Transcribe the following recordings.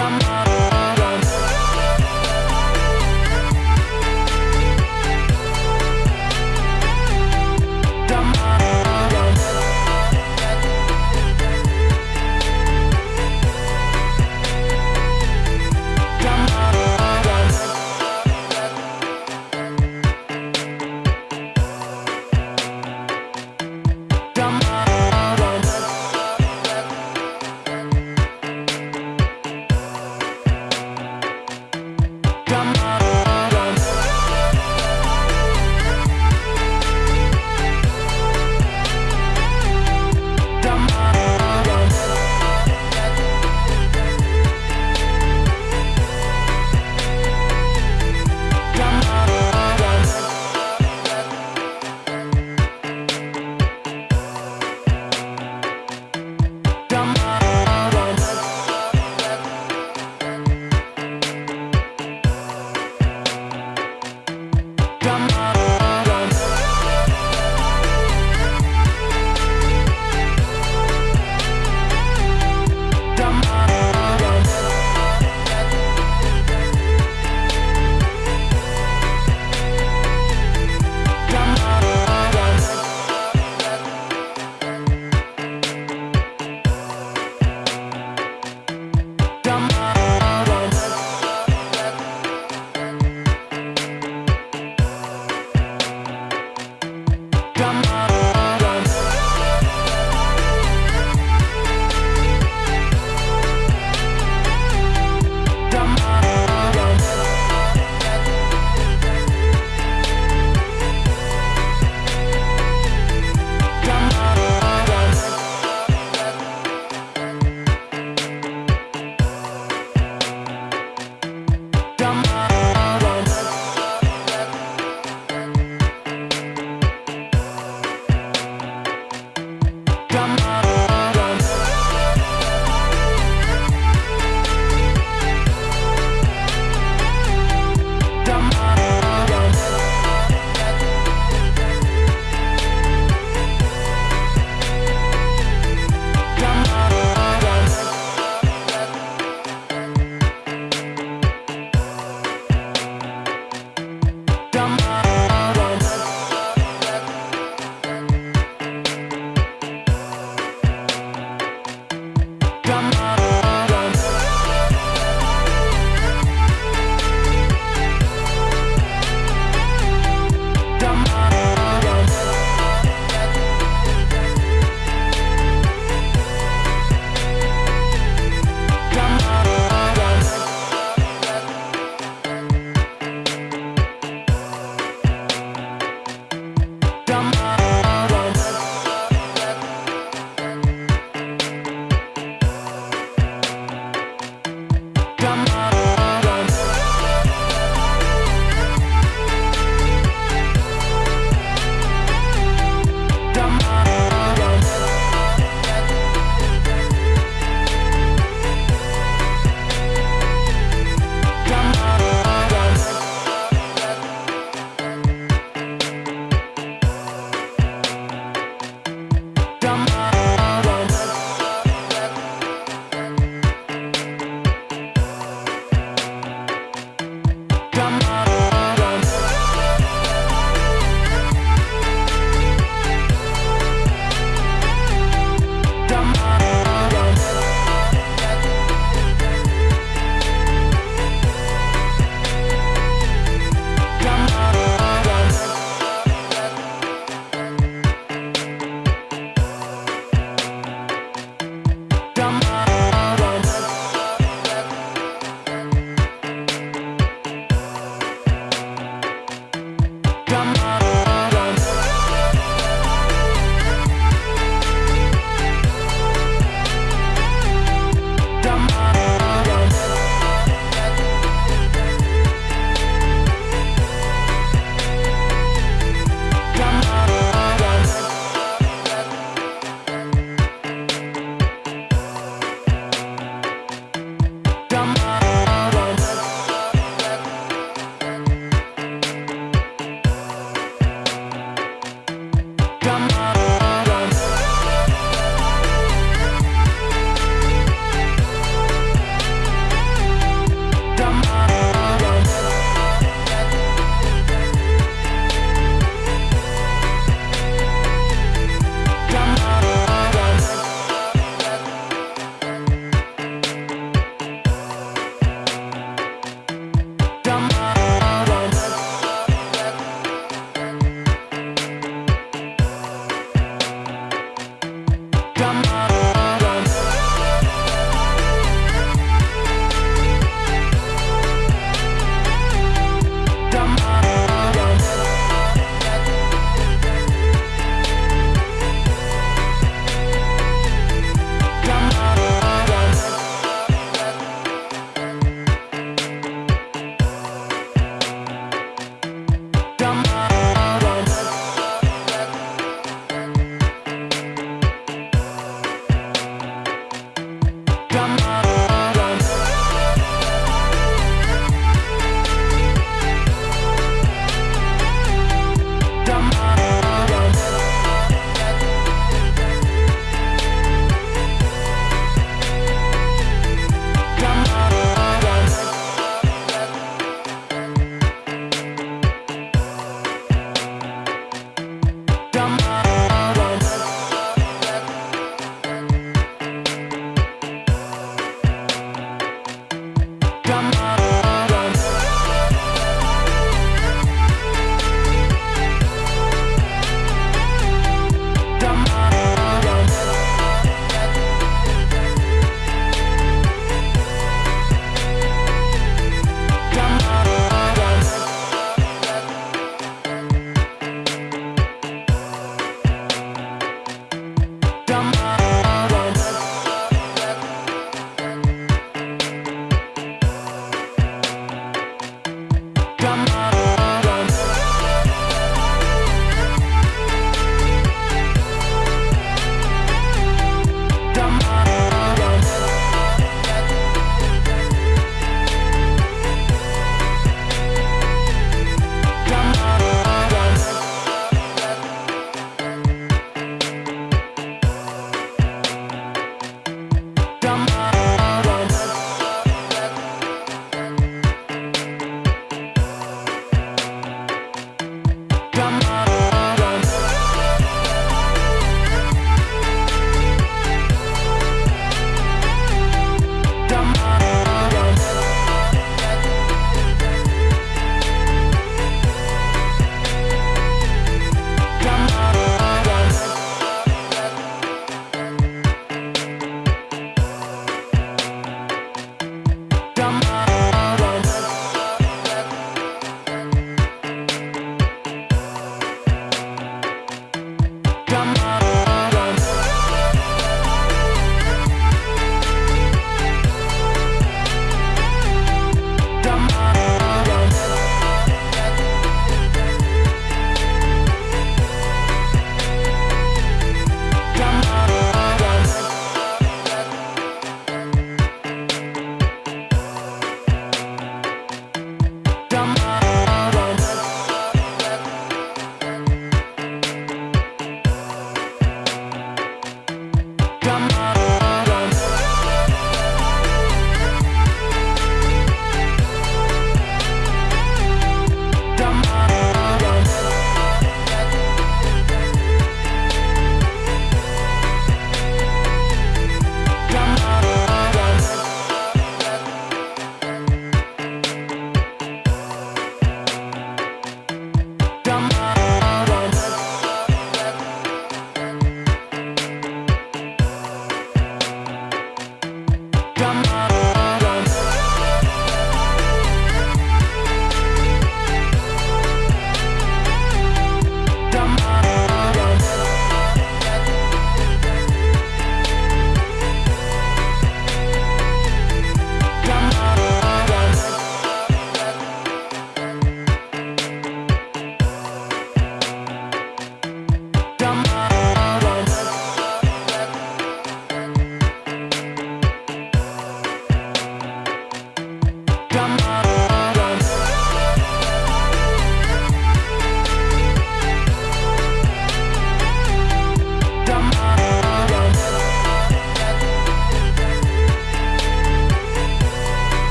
drama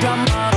drama